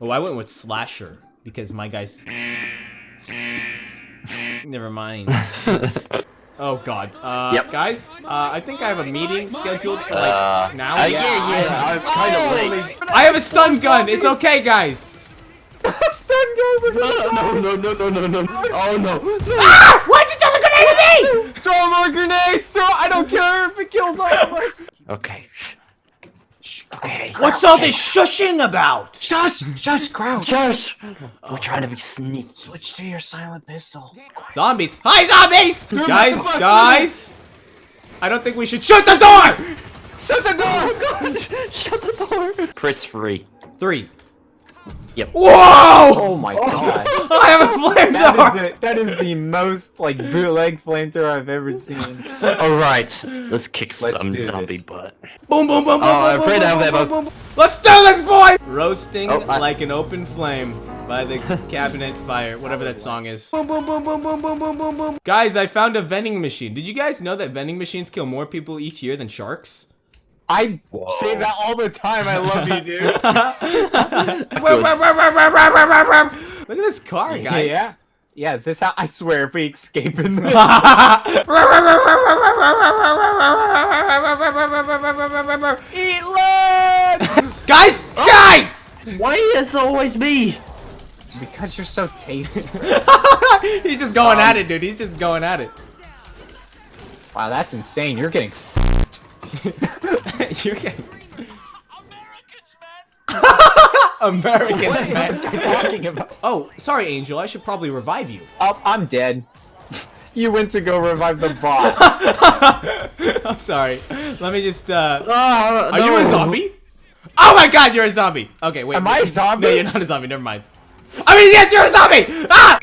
Oh, I went with slasher because my guys. Never mind. Oh God. Uh, Yep. guys, uh, I think I have a meeting scheduled for like Uh, now. uh, yeah, yeah, I'm kind of late. I have a stun gun. It's okay, guys. Stun gun. No, no, no, no, no, no, no. Oh no. Ah! Why'd you throw a grenade at me? Throw more grenades. Throw. I don't care if it kills all of us. Okay. Okay. What's all this shushing about? Shush. Shush. Crouch. Josh, we're trying to be sneaky. Switch to your silent pistol. Zombies. Hi, zombies! guys, bus, guys. I don't think we should shut the door. Shut the door. Oh god! Shut the door. Press free. Three. Yep. Whoa! Oh my oh. god. I have a That flamethrower. is, the, that is the most like bootleg flamethrower I've ever seen. All right, let's kick Let's some zombie this. butt. Boom, boom, boom, boom, Oh, I'm boom, afraid boom, I have boom, that boom, boat. boom, boom. Let's do this, boys! Roasting Oh, I- like an open flame by the cabinet fire, whatever that song is. Boom, boom, boom, boom, boom, boom, boom, boom, boom. Guys, I found a vending machine. Did you guys know that vending machines kill more people each year than sharks? I say that all the time. I love you, dude. Look at this car, guys. Yeah. Yeah, is this how I swear if we escape in this lead! guys, guys! Why is it always me? because you're so tasty. He's just going at it, dude. He's just going at it. Wow, that's insane. You're getting You're getting. Americans, What is man. this talking about? Oh, sorry, Angel. I should probably revive you. Oh, I'm dead. You went to go revive the bot. I'm sorry. Let me just. uh... Oh, Are you a zombie? Oh my God, you're a zombie. Okay, wait. Am I a zombie? No, you're not a zombie. Never mind. I mean, yes, you're a zombie. Ah!